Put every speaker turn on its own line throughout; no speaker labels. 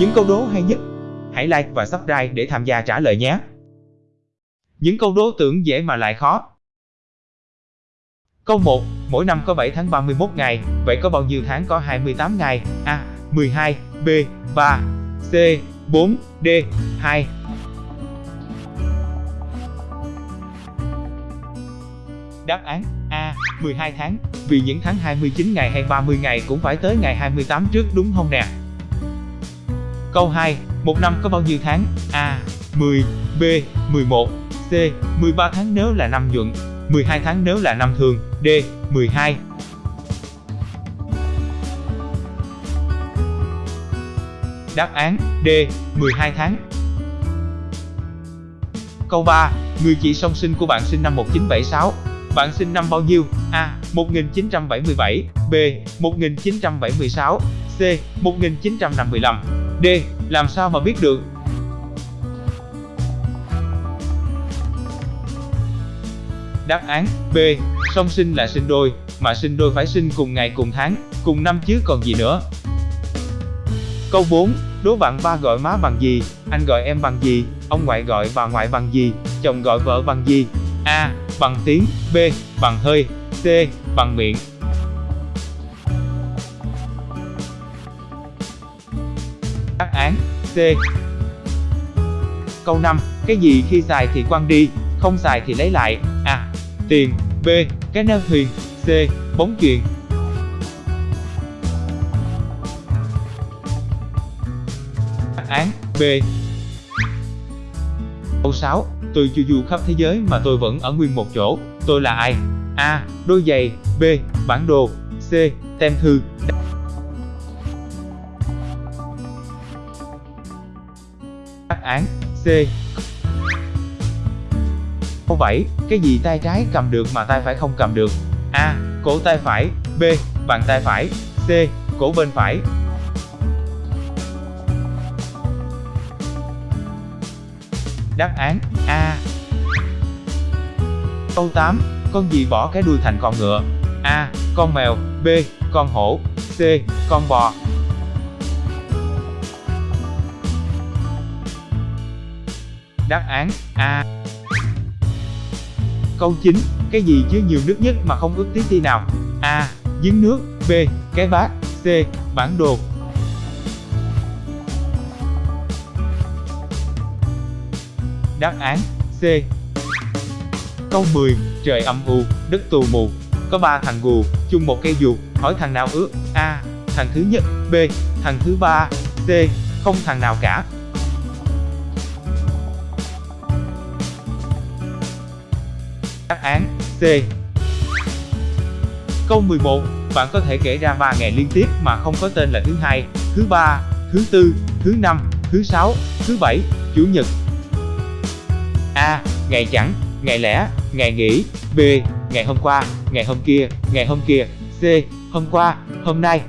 Những câu đố hay nhất, hãy like và subscribe để tham gia trả lời nhé. Những câu đố tưởng dễ mà lại khó. Câu 1. Mỗi năm có 7 tháng 31 ngày, vậy có bao nhiêu tháng có 28 ngày? A. 12, B. 3, C. 4, D. 2. Đáp án A. 12 tháng, vì những tháng 29 ngày hay 30 ngày cũng phải tới ngày 28 trước đúng không nè? Câu 2. Một năm có bao nhiêu tháng? A. 10, B. 11, C. 13 tháng nếu là năm nhuận, 12 tháng nếu là năm thường, D. 12. Đáp án D. 12 tháng. Câu 3. Người chị song sinh của bạn sinh năm 1976. Bạn sinh năm bao nhiêu? A. 1977 B. 1976 C. 1955 D. Làm sao mà biết được? Đáp án B. Song sinh là sinh đôi, mà sinh đôi phải sinh cùng ngày cùng tháng, cùng năm chứ còn gì nữa. Câu 4. Đố bạn ba gọi má bằng gì? Anh gọi em bằng gì? Ông ngoại gọi bà ngoại bằng gì? Chồng gọi vợ bằng gì? A. Bằng tiếng B. Bằng hơi C. Bằng miệng Đáp án C. Câu 5. Cái gì khi xài thì quăng đi, không xài thì lấy lại? A. Tiền B. Cái neo thuyền C. Bóng chuyền Đáp án B. Câu 6. Tôi chu du khắp thế giới mà tôi vẫn ở nguyên một chỗ. Tôi là ai? A. Đôi giày B. Bản đồ C. Tem thư án C. Câu 7. Cái gì tay trái cầm được mà tay phải không cầm được? A. Cổ tay phải B. Bàn tay phải C. Cổ bên phải Đáp án A. Câu 8. Con gì bỏ cái đuôi thành con ngựa? A. Con mèo B. Con hổ C. Con bò Đáp án A. Câu 9. Cái gì chứa nhiều nước nhất mà không ướt tí ti nào? A. Giếng nước B. Cái bát C. Bản đồ Đáp án C. Câu 10. Trời âm u, đất tù mù. Có ba thằng gù, chung một cây dù, hỏi thằng nào ước A. Thằng thứ nhất B. Thằng thứ ba C. Không thằng nào cả án C. Câu 11. Bạn có thể kể ra 3 ngày liên tiếp mà không có tên là thứ hai, thứ ba, thứ tư, thứ năm, thứ sáu, thứ bảy, chủ nhật. A. Ngày chẳng, ngày lẻ, ngày nghỉ. B. Ngày hôm qua, ngày hôm kia, ngày hôm kia. C. Hôm qua, hôm nay.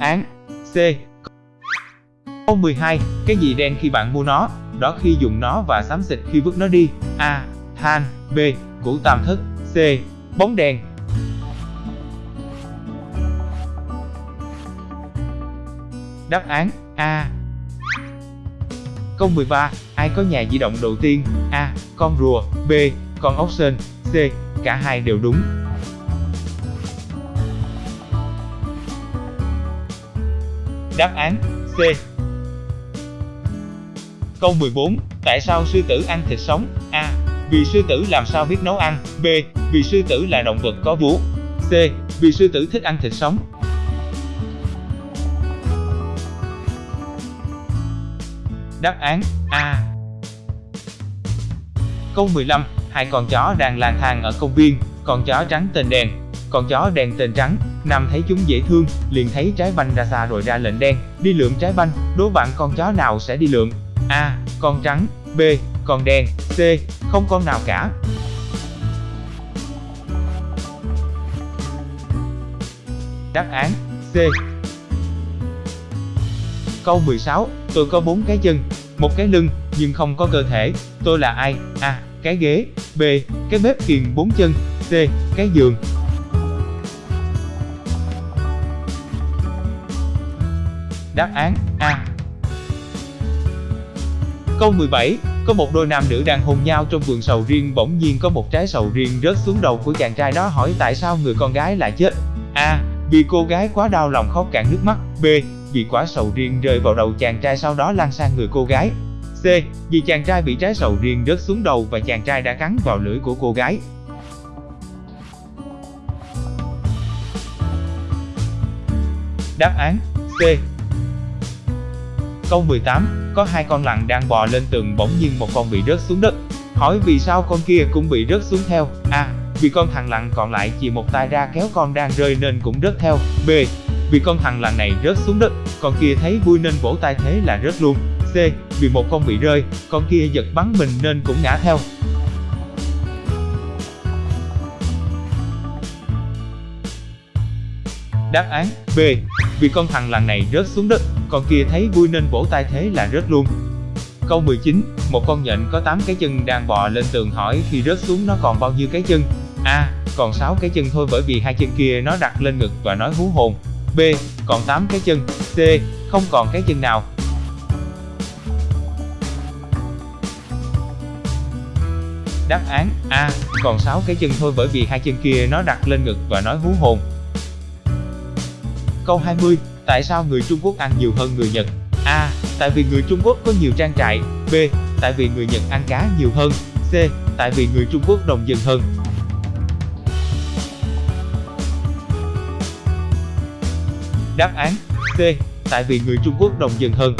Án C. Câu 12. Cái gì đen khi bạn mua nó, đó khi dùng nó và xám xịt khi vứt nó đi? A. Than B. Củ tam thất C. Bóng đèn Đáp án A. Câu 13. Ai có nhà di động đầu tiên? A. Con rùa B. Con ốc sên C. Cả hai đều đúng Đáp án C. Câu 14. Tại sao sư tử ăn thịt sống? A. Vì sư tử làm sao biết nấu ăn? B. Vì sư tử là động vật có vú. C. Vì sư tử thích ăn thịt sống. Đáp án A. Câu 15. Hai con chó đang lang thang ở công viên, con chó trắng tên đen, con chó đen tên trắng. Nam thấy chúng dễ thương, liền thấy trái banh ra xa rồi ra lệnh đen, đi lượm trái banh, đố bạn con chó nào sẽ đi lượm? A. Con trắng B. Con đen C. Không con nào cả Đáp án C. Câu 16. Tôi có bốn cái chân, một cái lưng, nhưng không có cơ thể. Tôi là ai? A. cái ghế, B. cái bếp kiềng 4 chân, C. cái giường. Đáp án A. Câu 17, có một đôi nam nữ đang hôn nhau trong vườn sầu riêng bỗng nhiên có một trái sầu riêng rớt xuống đầu của chàng trai đó hỏi tại sao người con gái lại chết. A. Vì cô gái quá đau lòng khóc cạn nước mắt. B. Vì quả sầu riêng rơi vào đầu chàng trai sau đó lan sang người cô gái. C. Vì chàng trai bị trái sầu riêng rớt xuống đầu và chàng trai đã cắn vào lưỡi của cô gái. Đáp án C. Câu 18, có hai con lặn đang bò lên tường bỗng nhiên một con bị rớt xuống đất. Hỏi vì sao con kia cũng bị rớt xuống theo? A. Vì con thằng lặn còn lại chỉ một tay ra kéo con đang rơi nên cũng rớt theo. B. Vì con thằng lặn này rớt xuống đất, con kia thấy vui nên vỗ tay thế là rớt luôn. C. Vì một con bị rơi, con kia giật bắn mình nên cũng ngã theo. Đáp án B. Vì con thằng lằn này rớt xuống đất, con kia thấy vui nên vỗ tay thế là rớt luôn. Câu 19, một con nhện có 8 cái chân đang bò lên tường hỏi khi rớt xuống nó còn bao nhiêu cái chân? A. Còn 6 cái chân thôi bởi vì hai chân kia nó đặt lên ngực và nói hú hồn. B. Còn 8 cái chân. C. Không còn cái chân nào. Đáp án A. Còn 6 cái chân thôi bởi vì hai chân kia nó đặt lên ngực và nói hú hồn. Câu 20, tại sao người Trung Quốc ăn nhiều hơn người Nhật? A. Tại vì người Trung Quốc có nhiều trang trại. B. Tại vì người Nhật ăn cá nhiều hơn. C. Tại vì người Trung Quốc đồng dân hơn. Đáp án C. Tại vì người Trung Quốc đồng dân hơn.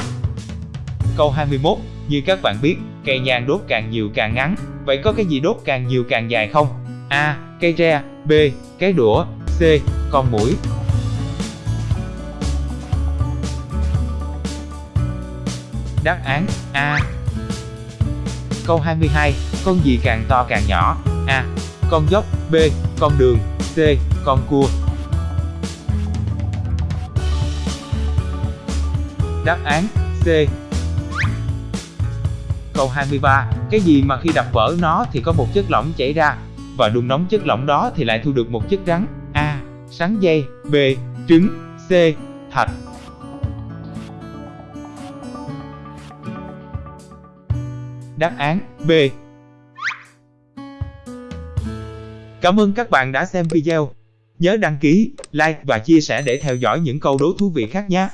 Câu 21, như các bạn biết, cây nhang đốt càng nhiều càng ngắn, vậy có cái gì đốt càng nhiều càng dài không? A. Cây tre B. Cái đũa C. Con mũi Đáp án A. Câu 22, con gì càng to càng nhỏ? A. Con dốc B. Con đường C. Con cua Đáp án C. Câu 23, cái gì mà khi đập vỡ nó thì có một chất lỏng chảy ra, và đun nóng chất lỏng đó thì lại thu được một chất rắn? A. Sắn dây B. Trứng C. Thạch Đáp án B. Cảm ơn các bạn đã xem video. Nhớ đăng ký, like và chia sẻ để theo dõi những câu đố thú vị khác nhé.